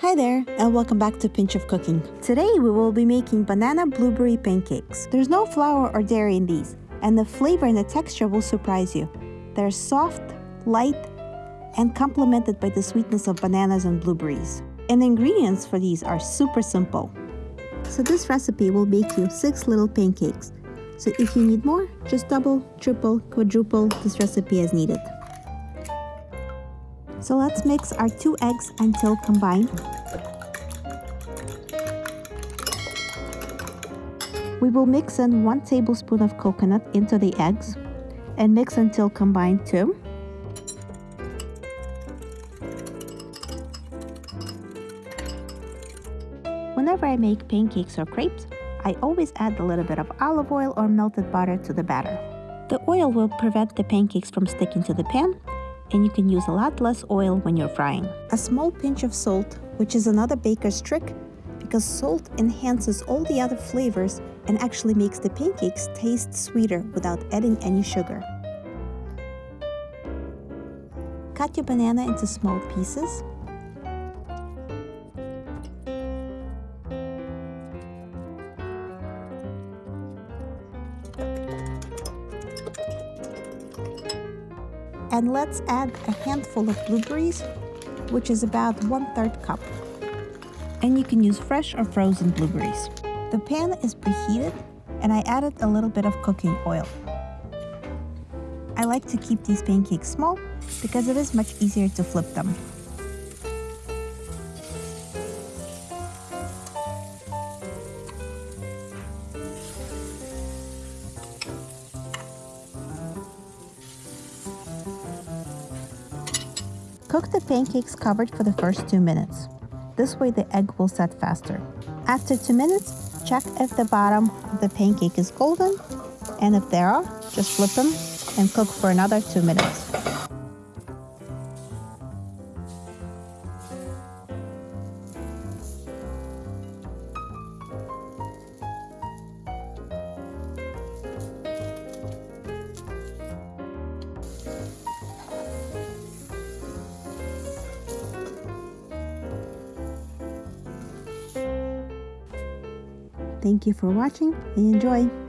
Hi there, and welcome back to Pinch of Cooking. Today we will be making banana blueberry pancakes. There's no flour or dairy in these, and the flavor and the texture will surprise you. They're soft, light, and complemented by the sweetness of bananas and blueberries. And the ingredients for these are super simple. So this recipe will make you six little pancakes. So if you need more, just double, triple, quadruple this recipe as needed. So let's mix our two eggs until combined. We will mix in 1 tablespoon of coconut into the eggs and mix until combined too. Whenever I make pancakes or crepes, I always add a little bit of olive oil or melted butter to the batter. The oil will prevent the pancakes from sticking to the pan and you can use a lot less oil when you're frying. A small pinch of salt, which is another baker's trick, because salt enhances all the other flavors and actually makes the pancakes taste sweeter without adding any sugar. Cut your banana into small pieces And let's add a handful of blueberries, which is about one third cup. And you can use fresh or frozen blueberries. The pan is preheated and I added a little bit of cooking oil. I like to keep these pancakes small because it is much easier to flip them. Cook the pancakes covered for the first two minutes. This way the egg will set faster. After two minutes, check if the bottom of the pancake is golden, and if there are, just flip them and cook for another two minutes. Thank you for watching and enjoy!